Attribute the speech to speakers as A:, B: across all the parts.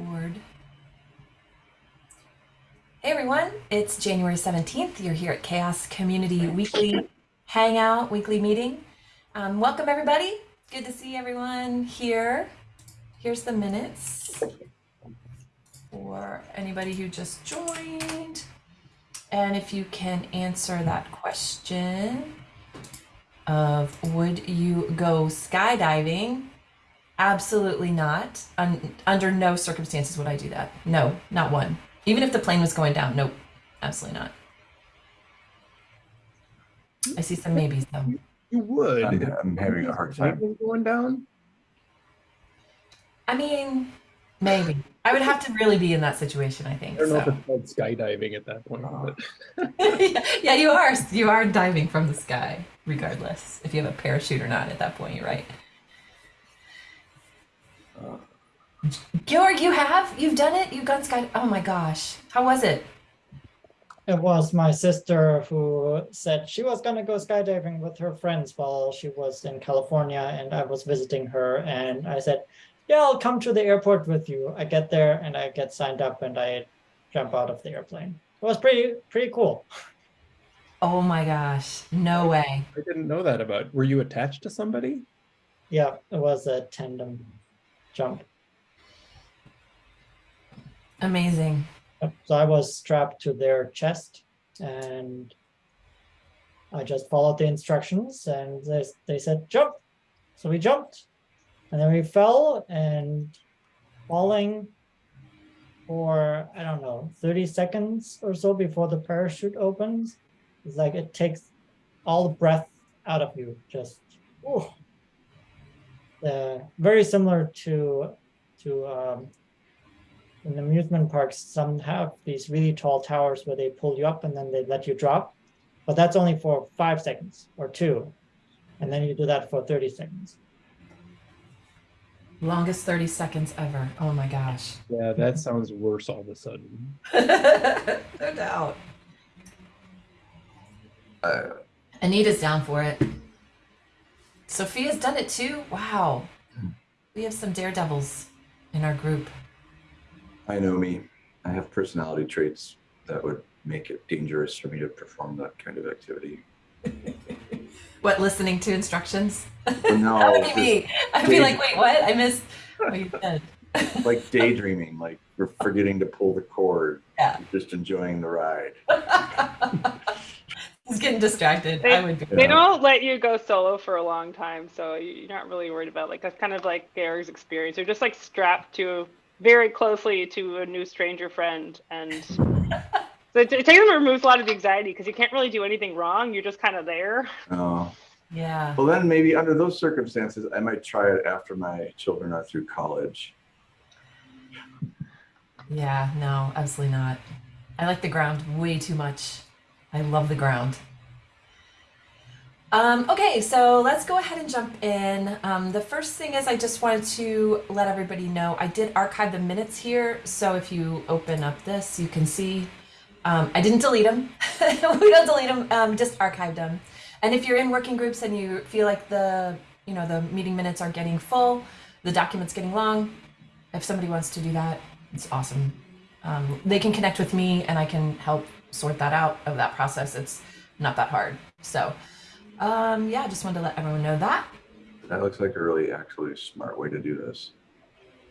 A: record. Hey everyone, it's January 17th. You're here at CHAOSS Community Weekly Hangout, weekly meeting. Um, welcome everybody. Good to see everyone here. Here's the minutes for anybody who just joined. And if you can answer that question of would you go skydiving? Absolutely not. Un under no circumstances would I do that. No, not one. Even if the plane was going down, nope, absolutely not. I see some maybes though.
B: You would.
C: I'm, I'm having a hard time.
B: Going down.
A: I mean, maybe. I would have to really be in that situation, I think.
B: I don't know if it's called skydiving at that point. But
A: yeah, you are. You are diving from the sky, regardless if you have a parachute or not. At that point, you're right. Georg, you have? You've done it? You've gone sky? Oh my gosh. How was it?
D: It was my sister who said she was gonna go skydiving with her friends while she was in California and I was visiting her and I said, yeah, I'll come to the airport with you. I get there and I get signed up and I jump out of the airplane. It was pretty, pretty cool.
A: Oh my gosh. No way.
B: I didn't know that about. Were you attached to somebody?
D: Yeah, it was a tandem jump.
A: Amazing.
D: So I was strapped to their chest and I just followed the instructions and they, they said jump. So we jumped and then we fell and falling for, I don't know, 30 seconds or so before the parachute opens. It's like it takes all the breath out of you, just. Uh, very similar to, to um, in amusement parks, some have these really tall towers where they pull you up and then they let you drop. But that's only for five seconds or two. And then you do that for 30 seconds.
A: Longest 30 seconds ever. Oh my gosh.
B: Yeah, that sounds worse all of a sudden.
A: no doubt.
C: uh,
A: Anita's down for it. Sophia's done it too. Wow. We have some daredevils in our group.
C: I know me. I have personality traits that would make it dangerous for me to perform that kind of activity.
A: What, listening to instructions?
C: No,
A: that would be me. I'd be like, wait, what? I missed what you said.
C: like daydreaming, like we're forgetting to pull the cord,
A: Yeah.
C: just enjoying the ride.
A: He's getting distracted.
E: They-
A: I would be.
E: They don't let you go solo for a long time, so you- you're not really worried about like that's kind of like Georg's experience. You're just like strapped to very closely to a new stranger friend, and so it, it takes them removes a lot of the anxiety because you can't really do anything wrong. You're just kind of there.
C: Oh,
A: Yeah.
C: well then maybe under those circumstances, I might try it after my children are through college.
A: Yeah, no, absolutely not. I like the ground way too much. I love the ground. Um, okay, so let's go ahead and jump in. Um, the first thing is I just wanted to let everybody know I did archive the minutes here. So if you open up this, you can see um, I didn't delete them. we don't delete them, um, just archived them. And if you're in working groups and you feel like the you know the meeting minutes are getting full, the document's getting long, if somebody wants to do that, it's awesome. Um, they can connect with me and I can help sort that out of that process. It's not that hard. So, um, yeah, I just wanted to let everyone know that.
C: That looks like a really actually smart way to do this.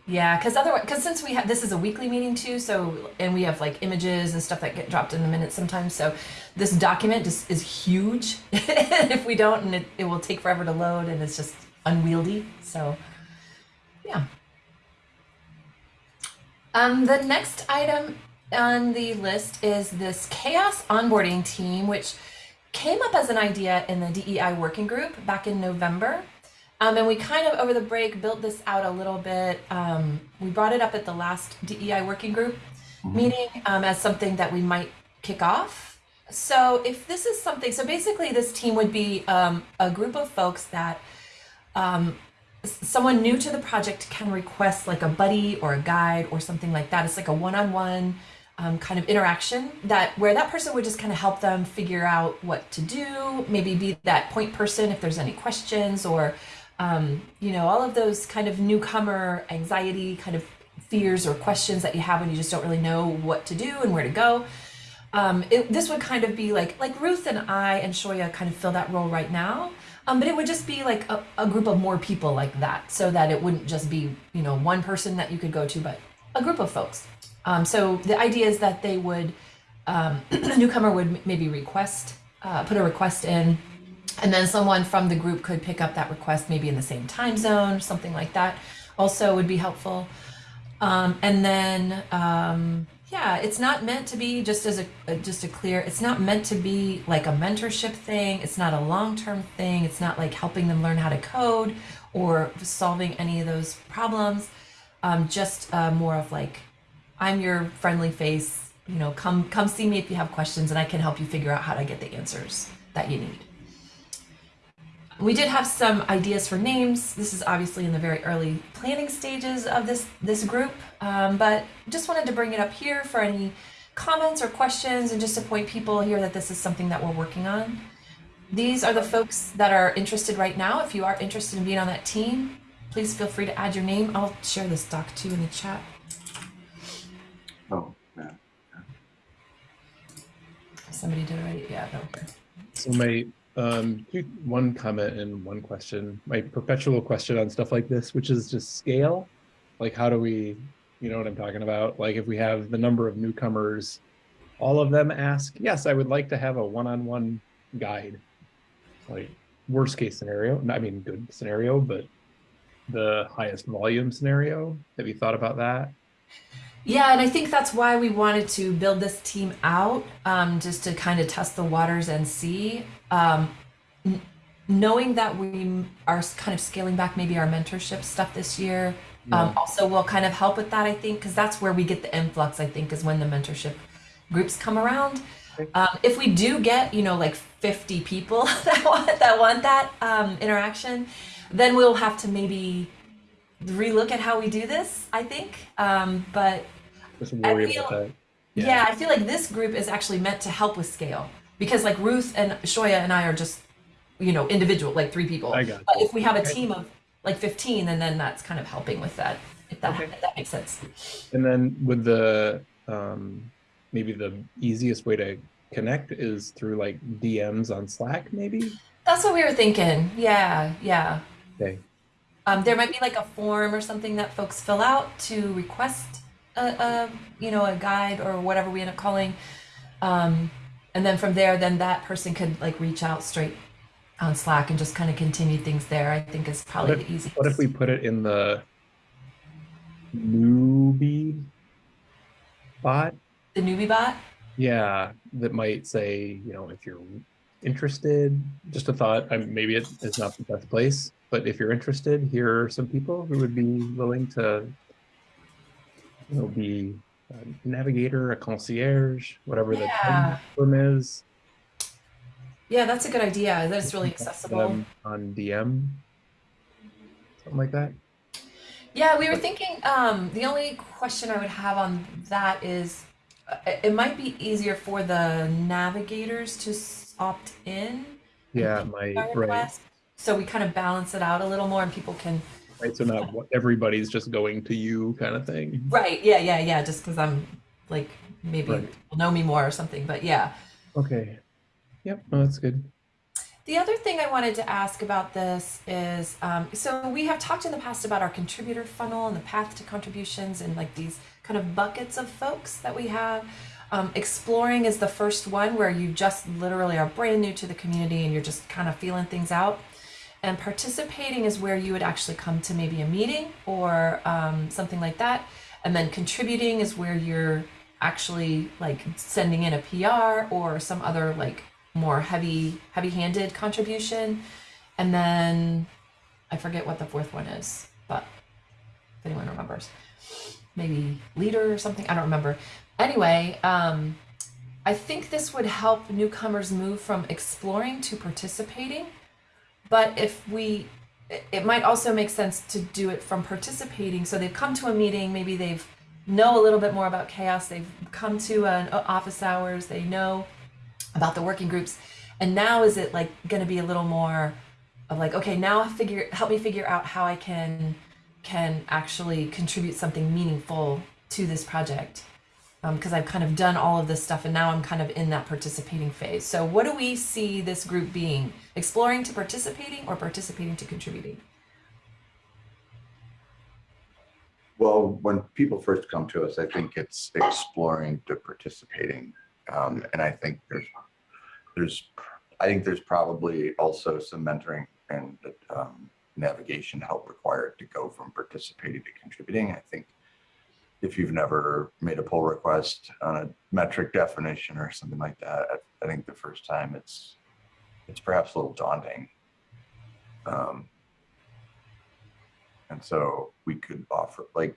A: Yeah, because otherwise, because since we have this is a weekly meeting too, so and we have like images and stuff that get dropped in the minutes sometimes. So this document just is huge. if we don't, and it, it will take forever to load, and it's just unwieldy. So, yeah. Um, the next item on the list is this CHAOSS onboarding team, which came up as an idea in the DEI working group back in November. Um, and we kind of over the break built this out a little bit. Um, we brought it up at the last DEI working group
C: Mhm.
A: meeting um, as something that we might kick off. So if this is something, so basically this team would be um, a group of folks that um, someone new to the project can request like a buddy or a guide or something like that. It's like a one-on-one um, kind of interaction that where that person would just kind of help them figure out what to do, maybe be that point person if there's any questions or um, you know all of those kind of newcomer anxiety kind of fears or questions that you have when you just don't really know what to do and where to go. Um, it, this would kind of be like like Ruth and I and Shoya kind of fill that role right now. Um, but it would just be like a, a group of more people like that, so that it wouldn't just be you know one person that you could go to, but a group of folks. Um, so the idea is that they would um, the newcomer would maybe request uh, put a request in, and then someone from the group could pick up that request maybe in the same time zone, something like that. Also would be helpful. Um, and then, um, yeah, it's not meant to be just as a, a just a clear. It's not meant to be like a mentorship thing. It's not a long term thing. It's not like helping them learn how to code or solving any of those problems. Um, just uh, more of like, I'm your friendly face. You know, come come see me if you have questions, and I can help you figure out how to get the answers that you need. We did have some ideas for names. This is obviously in the very early planning stages of this this group, um, but just wanted to bring it up here for any comments or questions, and just to point people here that this is something that we're working on. These are the folks that are interested right now. If you are interested in being on that team, please feel free to add your name. I'll share this doc too in the chat.
C: Oh, yeah.
A: Somebody did already. Yeah, no.
B: So my um two- one comment and one question, my perpetual question on stuff like this, which is just scale. Like how do we, you know what I'm talking about? Like if we have the number of newcomers, all of them ask, yes, I would like to have a one-on-one guide. Like worst case scenario, I mean good scenario, but the highest volume scenario. Have you thought about that?
A: Yeah, and I think that's why we wanted to build this team out, um, just to kind of test the waters and see. Um, n- knowing that we are kind of scaling back maybe our mentorship stuff this year, um, also will kind of help with that, I think, because that's where we get the influx, I think, is when the mentorship groups come around. Um, if we do get, you know, like 50 people that want that want that um, interaction, then we'll have to maybe relook at how we do this, I think. Um, but
B: Just worry
A: feel-
B: about that.
A: yeah. I feel like this group is actually meant to help with scale because like Ruth and Shoya and I are just, you know, individual, like three people.
B: I got
A: But if we have a team of like 15, then then that's kind of helping with that. If that
B: Okay.
A: if that makes sense.
B: And then with the um, maybe the easiest way to connect is through like DMs on Slack, maybe.
A: That's what we were thinking. Yeah, yeah.
B: Okay.
A: Um, there might be like a form or something that folks fill out to request a, a you know a guide or whatever we end up calling, um, and then from there, then that person could like reach out straight on Slack and just kind of continue things there. I think is probably
B: What
A: the easiest.
B: What if we put it in the newbie bot?
A: the newbie bot?
B: Yeah, that might say, you know, if you're interested, just a thought. I maybe it is not the best place, but if you're interested, here are some people who would be willing to, you know, be a navigator, a concierge, whatever the term is.
A: Yeah, that's a good idea. That's really accessible.
B: on DM, something like that.
A: Yeah, we were thinking. Um, the only question I would have on that is, uh, it might be easier for the navigators to opt in.
B: Yeah, my right,
A: request. So we kind of balance it out a little more, and people can.
B: right. So not everybody's just going to you, kind of thing.
A: Right. Yeah. Yeah. Yeah. Just because I'm like maybe
B: Right.
A: people know me more or something. But yeah.
B: Okay. Yep. No, that's good.
A: The other thing I wanted to ask about this is um, so we have talked in the past about our contributor funnel and the path to contributions and like these kind of buckets of folks that we have. Um, exploring is the first one where you just literally are brand new to the community and you're just kind of feeling things out. And participating is where you would actually come to maybe a meeting or um, something like that. And then contributing is where you're actually like sending in a PR or some other like more heavy heavy-handed contribution. And then i forget what the fourth one is but if anyone remembers. Maybe leader or something i don't remember. Anyway um i think this would help newcomers move from exploring to participating but if we it- might also make sense to do it from participating. So they've come to a meeting maybe they've know a little bit more about CHAOSS. They've come to an office hours. They know about the working groups. And now is it like going to be a little more of like okay now figure help me figure out how i can can actually contribute something meaningful to this project because I've kind of done all of this stuff and now I'm kind of in that participating phase. So, what do we see this group being? Exploring to participating or participating to contributing?
C: Well, when people first come to us, I think it's exploring to participating. Um, and I think there's, there's, I think there's probably also some mentoring and um, navigation help required to go from participating to contributing. I think if you've never made a pull request on a metric definition or something like that, I, I think the first time it's, it's perhaps a little daunting. Um, and so we could offer like,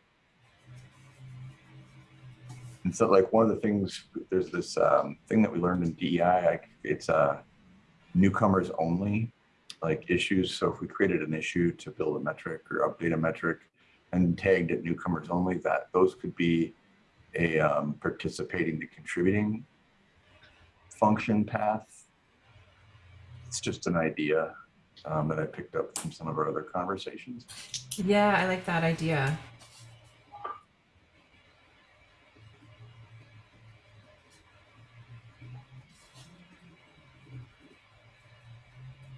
C: and so like one of the things, there's this um, thing that we learned in DEI, like it's uh, newcomers only like issues. So if we created an issue to build a metric or update a metric and tagged at newcomers only, that those could be a um, participating to contributing function path. It's just an idea um, that I picked up from some of our other conversations.
A: Yeah, I like that idea.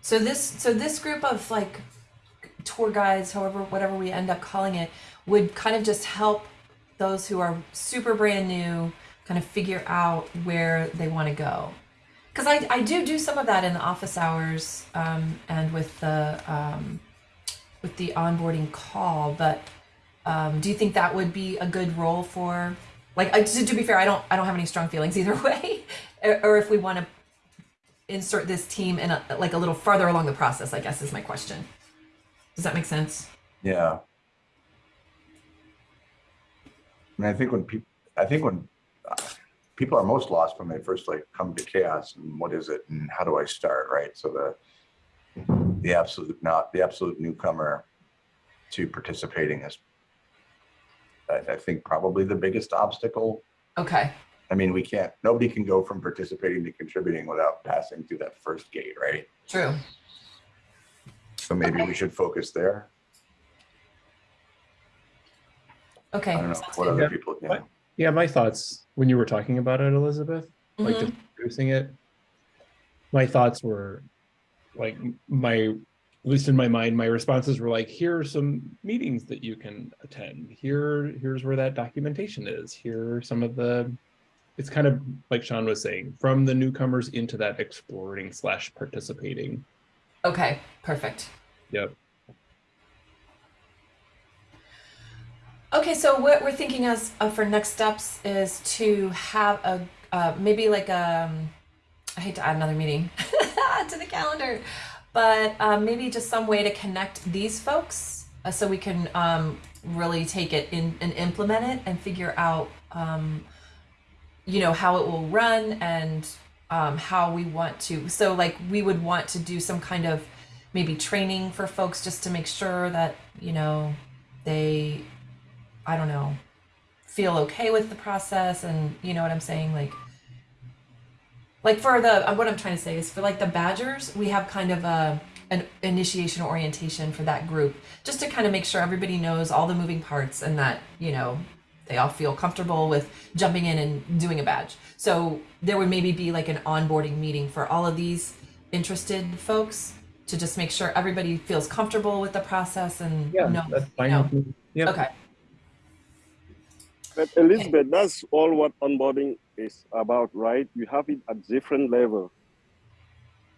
A: So this so this group of like tour guides, however whatever we end up calling it, would kind of just help those who are super brand new kind of figure out where they want to go. Because I, I do do some of that in the office hours um, and with the um, with the onboarding call, but um, do you think that would be a good role for like I, to, to be fair, I don't I don't have any strong feelings either way, or, or if we want to insert this team in a, like a little farther along the process, I guess is my question. Does that make sense?
C: Yeah. I mean, I think when people, I think when uh, people are most lost when they first like come to CHAOSS and what is it and how do I start, right? So the the absolute not the absolute newcomer to participating is, I, I think, probably the biggest obstacle.
A: Okay.
C: I mean, we can't. Nobody can go from participating to contributing without passing through that first gate, right?
A: True.
C: So maybe we should focus there.
A: Okay.
C: I don't know
A: sounds
C: what
A: good.
C: other
B: Yeah.
C: people. You
B: What? Yeah, my thoughts when you were talking about it, Elizabeth, like
A: Mhm.
B: just introducing it, my thoughts were like my, at least in my mind, my responses were like, here are some meetings that you can attend. Here, here's where that documentation is. Here are some of the, it's kind of like Sean was saying, from the newcomers into that exploring slash participating.
A: Okay. Perfect.
B: Yep.
A: Okay, so what we're thinking as uh, for next steps is to have a uh, maybe like um, I hate to add another meeting to the calendar, but um, maybe just some way to connect these folks uh, so we can um, really take it in and implement it and figure out um, you know how it will run and um, how we want to. So like we would want to do some kind of maybe training for folks just to make sure that you know they I don't know, feel okay with the process and you know what I'm saying? Like like for the uh, what I'm trying to say is for like the badgers, we have kind of a an initiation orientation for that group just to kind of make sure everybody knows all the moving parts and that, you know, they all feel comfortable with jumping in and doing a badge. So there would maybe be like an onboarding meeting for all of these interested folks to just make sure everybody feels comfortable with the process and
B: Yeah,
A: know,
B: that's fine
A: know.
B: with me. Yep.
A: okay.
F: But Elizabeth, that's all what onboarding is about, right? You have it at different level.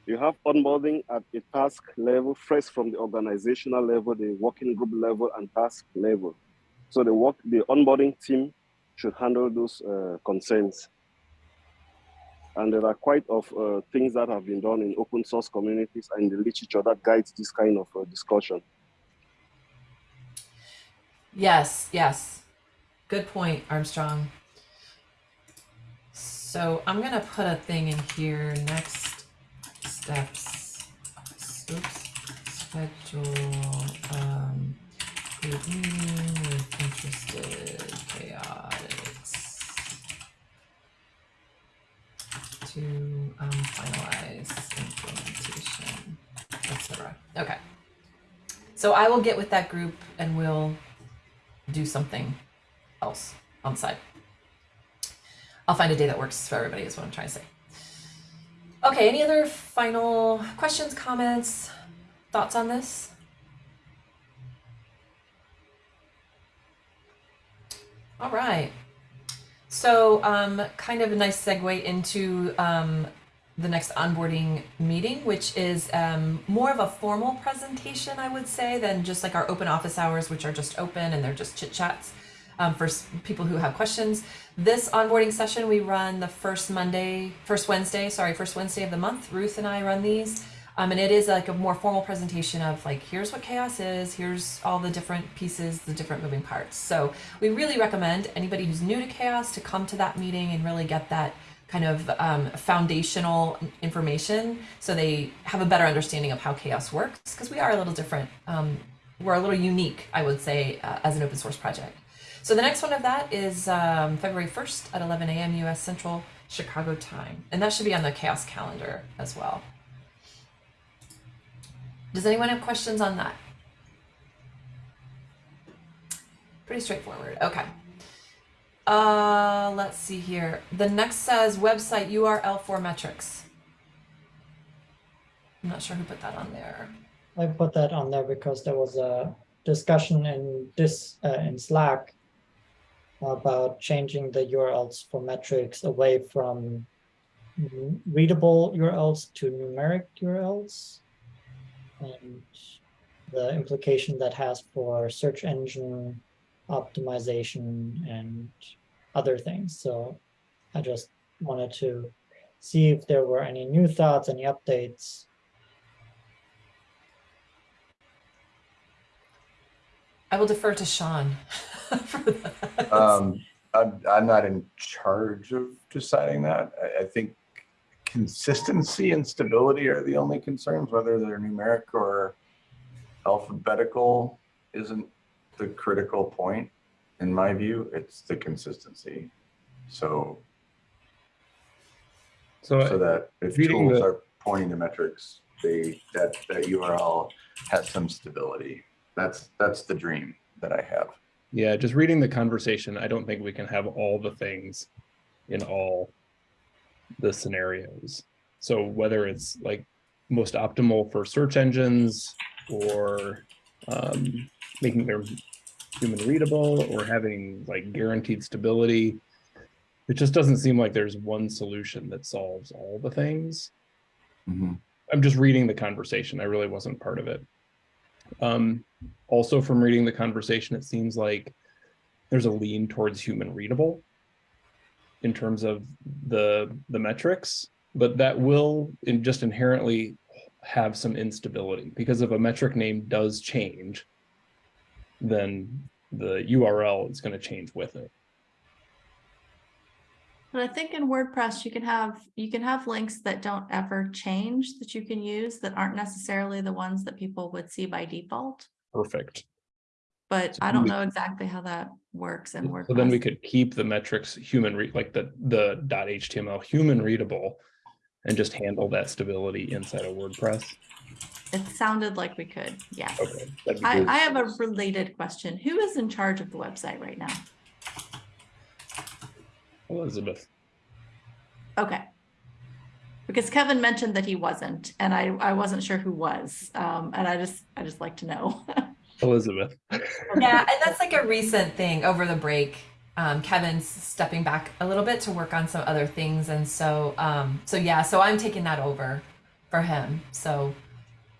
F: You have onboarding at a task level, first from the organizational level, the working group level, and task level. So the work, the onboarding team should handle those uh, concerns. And there are quite of uh, things that have been done in open source communities and the literature that guides this kind of uh, discussion.
A: Yes, yes. Good point, Armstrong. So I'm gonna put a thing in here. Next steps. Oops. Schedule um, group meeting with interested chaotics to um, finalize implementation, etc. Okay. So I will get with that group and we'll do something else on site. I'll find a day that works for everybody is what I'm trying to say. Okay, any other final questions, comments, thoughts on this? All right. So, um, kind of a nice segue into um, the next onboarding meeting, which is um, more of a formal presentation, I would say, than just like our open office hours, which are just open and they're just chit chats um, for people who have questions. This onboarding session we run the first Monday, first Wednesday, sorry, first Wednesday of the month. Ruth and I run these. Um, and it is like a more formal presentation of like, here's what CHAOSS is, here's all the different pieces, the different moving parts. So we really recommend anybody who's new to CHAOSS to come to that meeting and really get that kind of um, foundational information so they have a better understanding of how CHAOSS works because we are a little different. Um, we're a little unique, I would say, uh, as an open source project. So the next one of that is um, February 1st at 11 a.m. US Central Chicago time. And that should be on the CHAOSS calendar as well. Does anyone have questions on that? Pretty straightforward. Okay. Uh, let's see here. The next says website URL for metrics. I'm not sure who put that on there.
D: I put that on there because there was a discussion in this uh, in Slack about changing the URLs for metrics away from readable URLs to numeric URLs and the implication that has for search engine optimization and other things. So I just wanted to see if there were any new thoughts, any updates.
A: I will defer to Sean.
C: Um, I'm, I'm not in charge of deciding that. I, I think consistency and stability are the only concerns, whether they're numeric or alphabetical isn't the critical point. In my view, it's the consistency. So,
B: So, uh,
C: so that if tools
B: the-
C: are pointing to metrics, they, that, that URL has some stability. That's, that's the dream that I have.
B: yeah, just reading the conversation, I don't think we can have all the things in all the scenarios. So whether it's like most optimal for search engines or um, making them human readable or having like guaranteed stability, it just doesn't seem like there's one solution that solves all the things.
C: Mhm.
B: I'm just reading the conversation. I really wasn't part of it. Um, also from reading the conversation, it seems like there's a lean towards human readable in terms of the the metrics, but that will in just inherently have some instability because if a metric name does change, then the URL is going to change with it.
G: But I think in WordPress, you can have, you can have links that don't ever change that you can use that aren't necessarily the ones that people would see by default.
B: Perfect.
G: But I don't know exactly how that works in WordPress.
B: So then we could keep the metrics human read like the the .html human readable and just handle that stability inside of WordPress.
G: It sounded like we could, yes.
B: Okay.
G: I. I have a related question. Who is in charge of the website right now?
B: Elizabeth.
G: Okay. Because Kevin mentioned that he wasn't, and I, I wasn't sure who was. Um, and I just, I just like to know.
B: Elizabeth.
A: yeah, and that's like a recent thing over the break. Um, Kevin's stepping back a little bit to work on some other things, and so um, so yeah, so I'm taking that over for him. So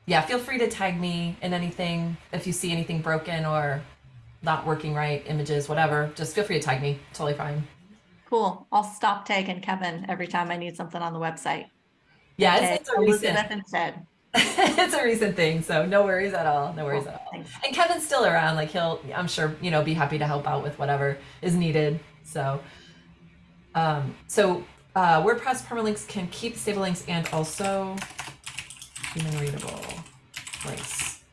A: yeah, feel free to tag me in anything if you see anything broken or not working right, images, whatever. Just feel free to tag me. Totally fine.
G: Cool. I'll stop tagging Kevin every time I need something on the website.
A: Yeah,
G: Okay,
A: it's, it's a recent.
G: Elizabeth instead.
A: it's a recent thing, so no worries at all. No worries
G: Cool,
A: at all.
G: thanks.
A: And Kevin's still around. Like he'll, I'm sure, you know, be happy to help out with whatever is needed. So, um, so uh, WordPress permalinks can keep stable links and also human readable links.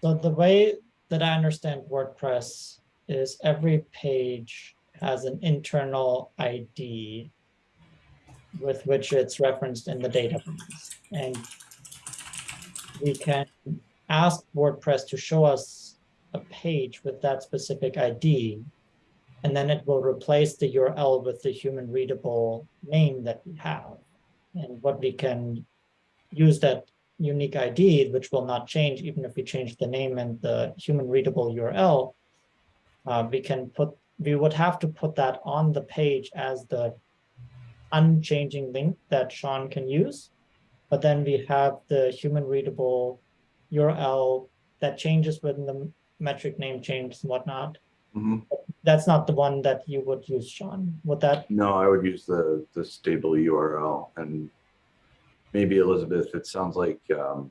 D: So the way that I understand WordPress is every page has an internal ID with which it's referenced in the database. And we can ask WordPress to show us a page with that specific ID, and then it will replace the URL with the human readable name that we have. And what we can use that unique ID, which will not change even if we change the name and the human readable URL, uh, we can put, we would have to put that on the page as the unchanging link that Sean can use. But then we have the human readable URL that changes when the metric name changes and whatnot.
C: Mhm.
D: That's not the one that you would use, Sean. Would that,
C: No, I would use the, the stable URL and maybe Elizabeth, it sounds like um,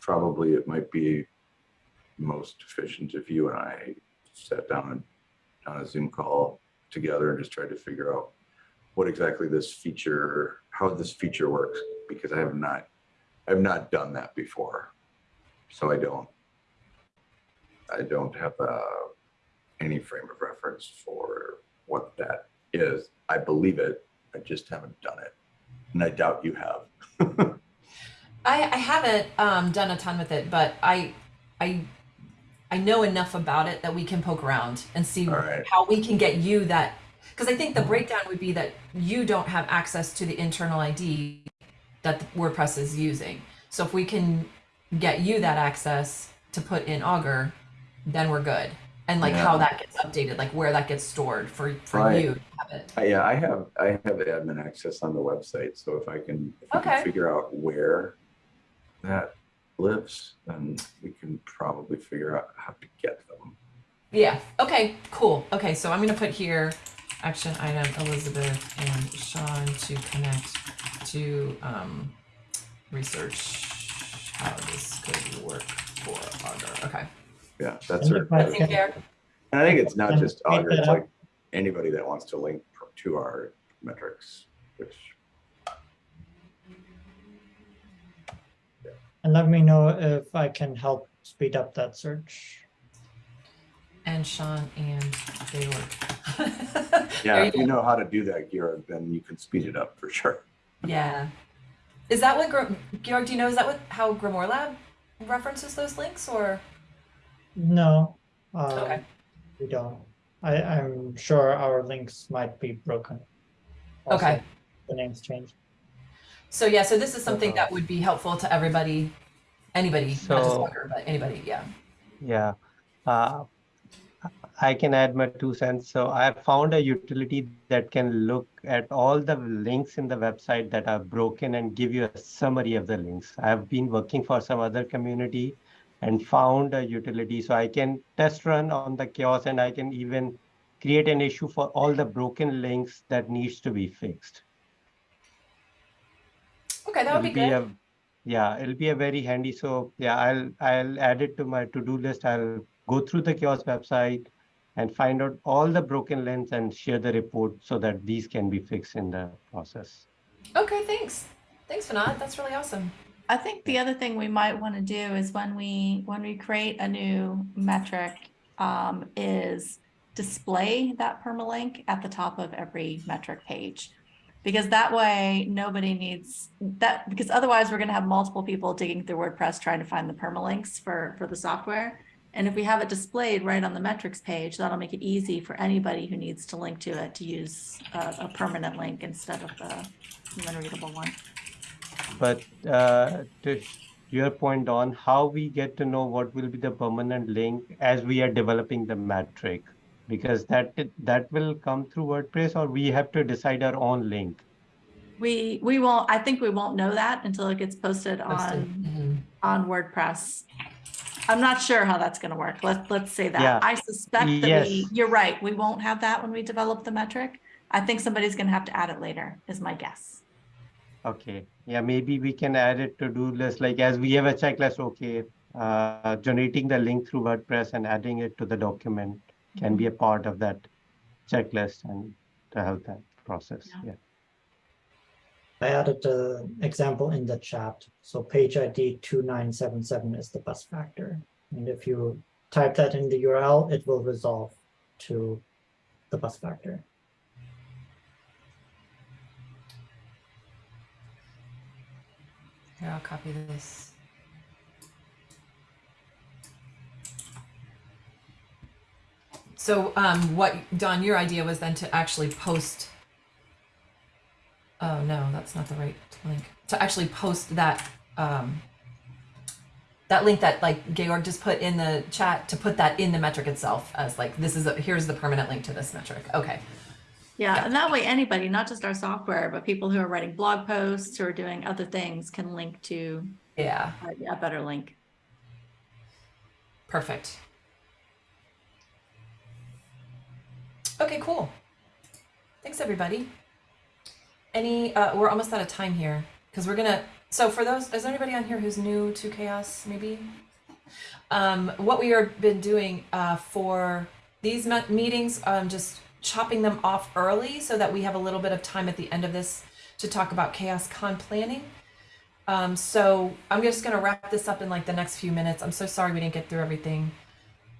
C: probably it might be most efficient if you and I sat down on a Zoom call together and just tried to figure out what exactly this feature, how this feature works, because I have not, I've not done that before. So I don't, I don't have uh, any frame of reference for what that is. I believe it, I just haven't done it. And I doubt you have.
A: I, I haven't um, done a ton with it, but I, I, I know enough about it that we can poke around and see
C: right.
A: how we can get you that. Because I think the breakdown would be that you don't have access to the internal ID that WordPress is using. So if we can get you that access to put in Augur, then we're good. And like how that gets updated, like where that gets stored for for
C: Right.
A: you to have it.
C: Uh, Yeah, I have, I have admin access on the website, so if I can, if
A: Okay.
C: can figure out where that lives, then we can probably figure out how to get them.
A: Yeah. Okay. Cool. Okay. So I'm gonna put here action item Elizabeth and Sean to connect to um, research how this could work for Augur. Okay.
C: Yeah, that's
D: And
C: her.
D: if I
A: Seems fair.
C: And I think it's not just Augur, it's like anybody that wants to link to our metrics, which,
D: and let me know if I can help speed up that search.
A: And Sean and Georg.
C: Yeah,
A: There
C: if
A: you
C: you know how to do that, Georg, then you can speed it up for sure.
A: Yeah. Is that what Gr- Georg? Do you know? Is that what how GrimoireLab references those links or?
D: No, um,
A: Okay.
D: we don't. I, I'm sure our links might be broken. Also,
A: Okay.
D: The names changed.
A: So yeah. So this is something
H: Uh,
A: that would be helpful to everybody, anybody, not just
H: So-
A: Augur, but anybody. Yeah.
H: Yeah. Uh, I can add my two cents. So I have found a utility that can look at all the links in the website that are broken and give you a summary of the links. I have been working for some other community and found a utility so I can test run on the CHAOSS and I can even create an issue for all the broken links that needs to be fixed.
A: Okay, that would be
H: It'll
A: good.
H: a- yeah, it'll be a very handy. So yeah, I'll I'll add it to my to-do list. I'll go through the kiosk website and find out all the broken links and share the report so that these can be fixed in the process.
A: Okay, thanks. Thanks, Fanat. That's really awesome.
G: I think the other thing we might want to do is when we, when we create a new metric, um, is display that permalink at the top of every metric page. Because that way, nobody needs that, because otherwise we're gonna have multiple people digging through WordPress trying to find the permalinks for, for the software. And if we have it displayed right on the metrics page, that'll make it easy for anybody who needs to link to it to use a, a permanent link instead of the human readable one.
H: But uh, to your point on how we get to know what will be the permanent link as we are developing the metric, because that that will come through WordPress or we have to decide our own link.
G: We, we won't, I think we won't know that until it gets posted
A: Posted.
G: on,
A: Mhm.
G: on WordPress. I'm not sure how that's gonna work. Let's, let's say
H: Yeah.
G: that. I suspect that we, you're right, we won't have that when we develop the metric. I think somebody's gonna have to add it later, is my guess.
H: Okay, yeah, maybe we can add it to do list, like as we have a checklist, okay, uh, generating the link through WordPress and adding it to the document can be a part of that checklist and to help that process,
G: Yeah.
H: yeah.
D: I added the example in the chat. So page ID 2977 is the bus factor. And if you type that in the URL, it will resolve to the bus factor.
A: Here, I'll copy this. So um, what, Don, your idea was then to actually post Oh no, that's not the right link. To actually post that, um, that link that like Georg just put in the chat to put that in the metric itself as like this is a, here's the permanent link to this metric. Okay.
G: Yeah,
A: Yeah.
G: and that way anybody, not just our software, but people who are writing blog posts or doing other things can link to
A: Yeah.
G: a, a better link.
A: Perfect. Okay, cool. Thanks, everybody. Any, uh, we're almost out of time here because we're gonna, so for those, is there anybody on here who's new to CHAOSS, maybe? Um, what we are been doing, uh, for these meetings, um, just chopping them off early so that we have a little bit of time at the end of this to talk about CHAOSS con planning. Um, so I'm just gonna wrap this up in like the next few minutes. I'm so sorry we didn't get through everything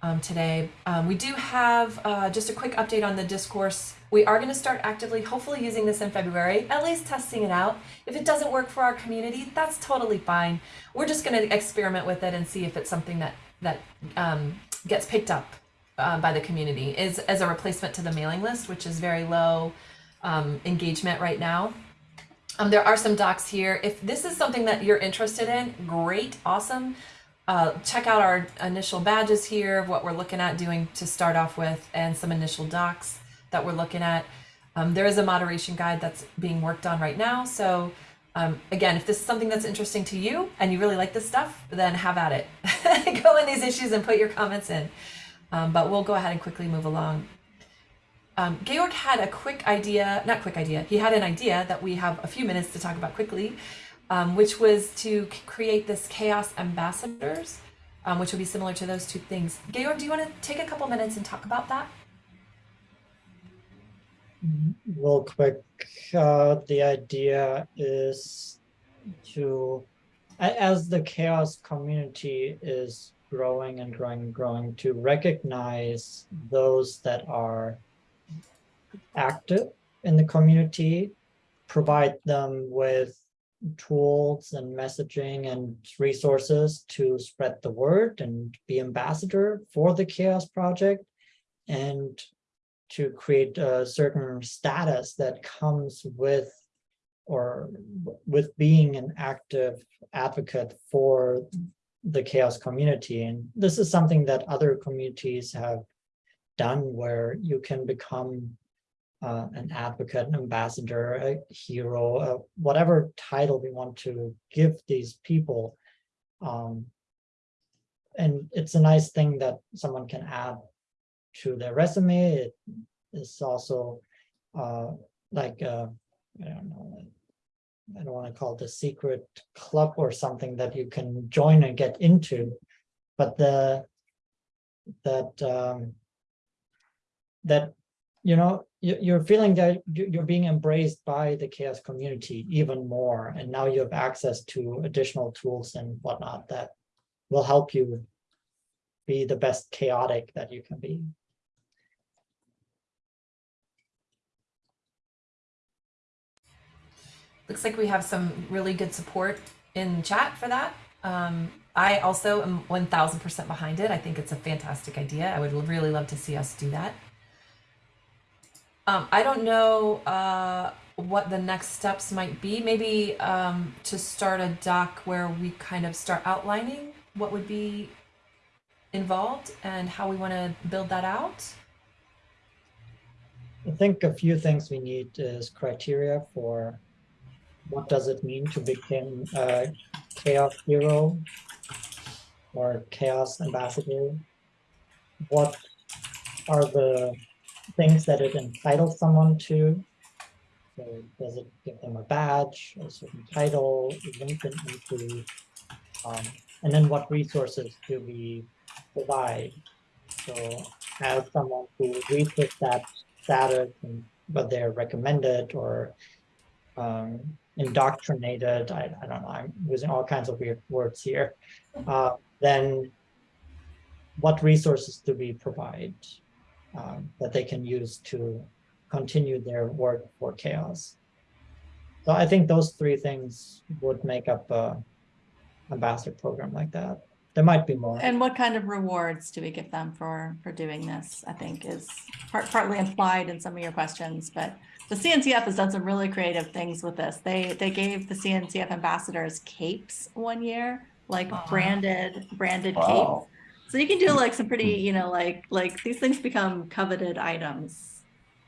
A: um, today. Um, we do have uh, just a quick update on the discourse. We are gonna start actively, hopefully using this in February, at least testing it out. If it doesn't work for our community, that's totally fine. We're just gonna experiment with it and see if it's something that that um, gets picked up uh, by the community. Is as a replacement to the mailing list, which is very low um, engagement right now. Um, there are some docs here. If this is something that you're interested in, great, awesome. Uh, check out our initial badges here, what we're looking at doing to start off with, and some initial docs that we're looking at. Um, there is a moderation guide that's being worked on right now. So um, again, if this is something that's interesting to you and you really like this stuff, then have at it. go in these issues and put your comments in. Um, but we'll go ahead and quickly move along. Um, Georg had a quick idea, not quick idea, he had an idea that we have a few minutes to talk about quickly, um, which was to create this CHAOSS ambassadors, um, which would be similar to those two things. Georg, do you want to take a couple minutes and talk about that?
D: real quick, uh, the idea is to, as the CHAOSS community is growing and growing and growing, to recognize those that are active in the community, provide them with tools and messaging and resources to spread the word and be ambassador for the CHAOSS project and to create a certain status that comes with or with being an active advocate for the CHAOSS community. And this is something that other communities have done where you can become uh, an advocate, an ambassador, a hero, uh, whatever title we want to give these people. Um, and it's a nice thing that someone can add to their resume. It is also uh, like, uh, I don't know, I don't want to call it a secret club or something that you can join and get into, but the that um, that you know you, you're feeling that you- you're being embraced by the CHAOSS community even more, and now you have access to additional tools and whatnot that will help you be the best chaotic that you can be.
A: Looks like we have some really good support in chat for that. Um, I also am 1000% behind it. I think it's a fantastic idea. I would really love to see us do that. Um, I don't know uh, what the next steps might be. Maybe um, to start a doc where we kind of start outlining what would be involved and how we want to build that out.
D: I think a few things we need is criteria for what does it mean to become a CHAOSS hero or CHAOSS ambassador? What are the things that it entitles someone to? So does it give them a badge, a certain title, link them into, um, and then what resources do we provide? So as someone who reaches that status and but they're recommended or um, indoctrinated, I, I don't know, I'm using all kinds of weird words here, uh, then what resources do we provide um, that they can use to continue their work for CHAOSS? So I think those three things would make up a ambassador program like that. there might be more.
G: And what kind of rewards do we give them for, for doing this? I think is part, partly implied in some of your questions, but the CNCF has done some really creative things with this. They, they gave the CNCF ambassadors capes one year, like
A: Aw.
G: branded, branded capes.
C: Wow.
G: So you can do like some pretty, you know, like, like these things become coveted items.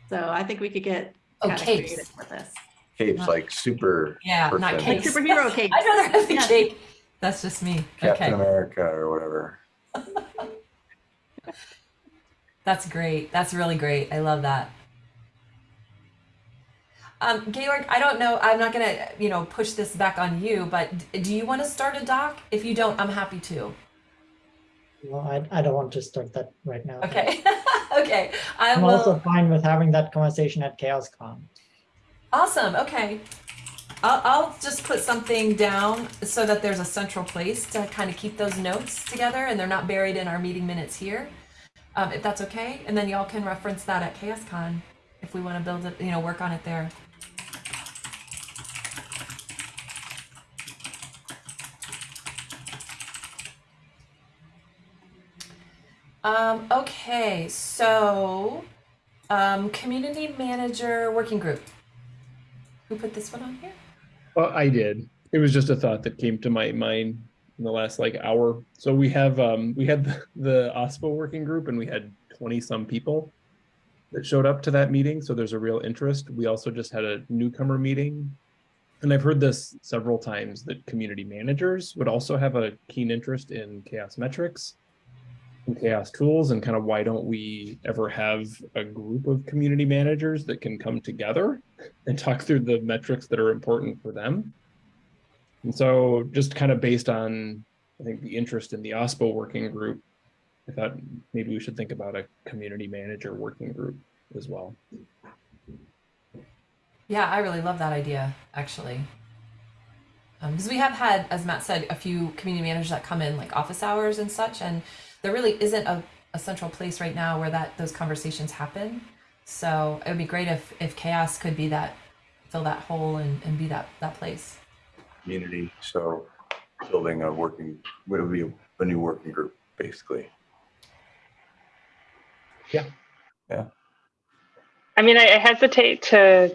G: So I think we could get
A: Oh,
G: kind of
A: capes.
G: creative with this.
C: Capes like super
A: Yeah, not
C: person,
G: Like
A: capes.
G: superhero capes.
A: I'd rather have the
G: Yeah.
A: cape. That's just me.
C: Captain
A: Okay.
C: America or whatever.
A: That's great. That's really great. I love that. Um, Georg, I don't know. I'm not gonna, you know, push this back on you, but d- do you want to start a doc? If you don't, I'm happy to.
D: Well, I, I don't want to start that right now.
A: Okay. okay. I
D: I'm
A: will.
D: also fine with having that conversation at CHAOSScon.
A: Awesome. Okay. I'll, I'll just put something down so that there's a central place to kind of keep those notes together and they're not buried in our meeting minutes here. Um, if that's okay. And then y'all can reference that at CHAOSScon if we want to build it, you know, work on it there. Um, okay, so um, community manager working group. Who put this one on here?
B: Well, I did. It was just a thought that came to my mind in the last like hour. So we have um we had the, the OSPO working group and we had 20 some people that showed up to that meeting. So there's a real interest. We also just had a newcomer meeting. And I've heard this several times that community managers would also have a keen interest in CHAOSS metrics CHAOSS tools and kind of why don't we ever have a group of community managers that can come together and talk through the metrics that are important for them. And so just kind of based on, I think the interest in the OSPO working group, I thought maybe we should think about a community manager working group as well.
A: Yeah, I really love that idea, actually. Um, because we have had, as Matt said, a few community managers that come in like office hours and such, and there really isn't a, a central place right now where that those conversations happen. So it would be great if if CHAOSS could be that, fill that hole and, and be that that place.
C: Community, so building a working, what would be a new working group, basically. Yeah. Yeah.
E: I mean, I I hesitate to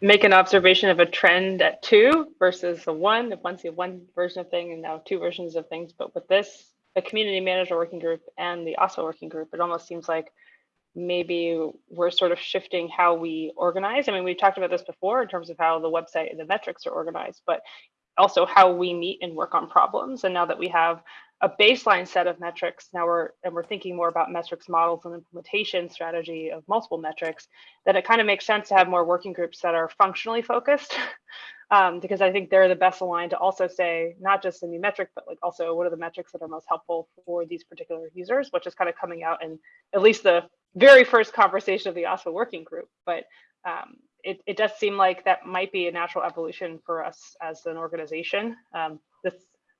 E: make an observation of a trend at two versus a one. If once you have one version of thing and now two versions of things, but with this, the community manager working group and the OSPO working group, it almost seems like maybe we're sort of shifting how we organize. I mean, we've talked about this before in terms of how the website and the metrics are organized, but also how we meet and work on problems. And now that we have a baseline set of metrics, now we're and we're thinking more about metrics models and implementation strategy of multiple metrics, that it kind of makes sense to have more working groups that are functionally focused. Um, because I think they're the best aligned to also say not just a new metric, but like also what are the metrics that are most helpful for these particular users, which is kind of coming out in at least the very first conversation of the OSPO working group. But um, it, it does seem like that might be a natural evolution for us as an organization. Um, this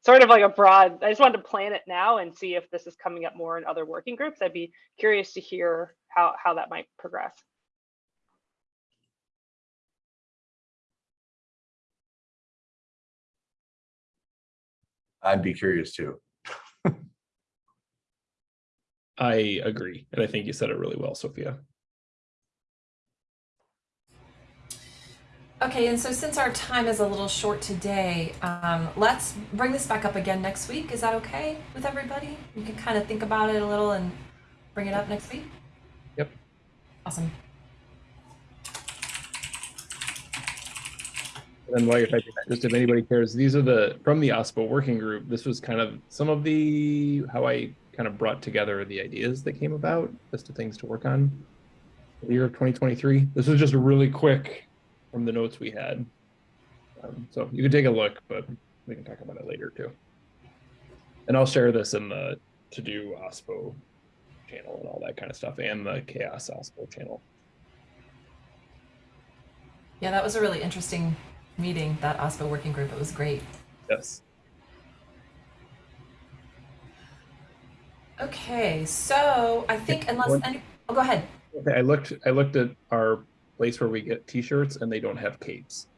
E: sort of like a broad, I just wanted to plan it now and see if this is coming up more in other working groups. I'd be curious to hear how, how that might progress.
C: I'd be curious too.
B: I agree. And I think you said it really well, Sophia.
A: Okay, and so since our time is a little short today, um, let's bring this back up again next week. Is that okay with everybody? You can kind of think about it a little and bring it up next week.
B: Yep.
A: Awesome.
B: And while you're typing that, just if anybody cares, these are the, from the OSPO working group, this was kind of some of the, how I kind of brought together the ideas that came about, list of things to work on the year of 2023. This was just a really quick from the notes we had. Um, so you can take a look, but we can talk about it later too. And I'll share this in the to do OSPO channel and all that kind of stuff and the CHAOSS OSPO channel.
A: Yeah, that was a really interesting meeting, that OSPO working group. It was great.
B: Yes.
A: Okay, so I think unless any, oh, go ahead.
B: Okay, I looked I looked at our place where we get t-shirts and they don't have capes.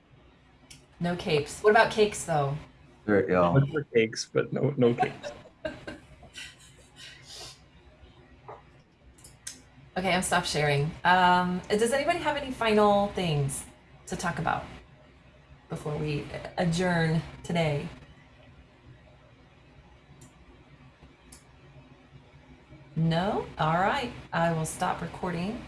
A: No capes. What about cakes though?
C: There you
B: go. For cakes, but no no capes.
A: okay, I'm stop sharing. Um, does anybody have any final things to talk about before we adjourn today? No? All right. I will stop recording.